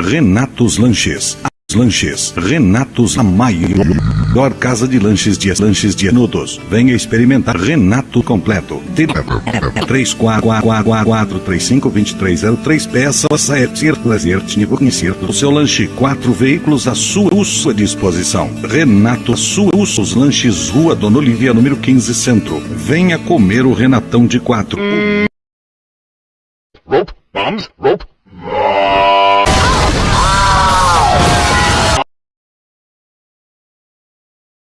Renatos Lanches. Lanches, Renatos, a maior casa de lanches de lanches de anudos. Venha experimentar Renato completo. 3444352303 peças é prazer conhecer o seu lanche. Quatro veículos à sua, sua disposição. Renato, sua, os lanches Rua Dona Olivia, número 15 Centro. Venha comer o Renatão de quatro. Rope, bombs, rope,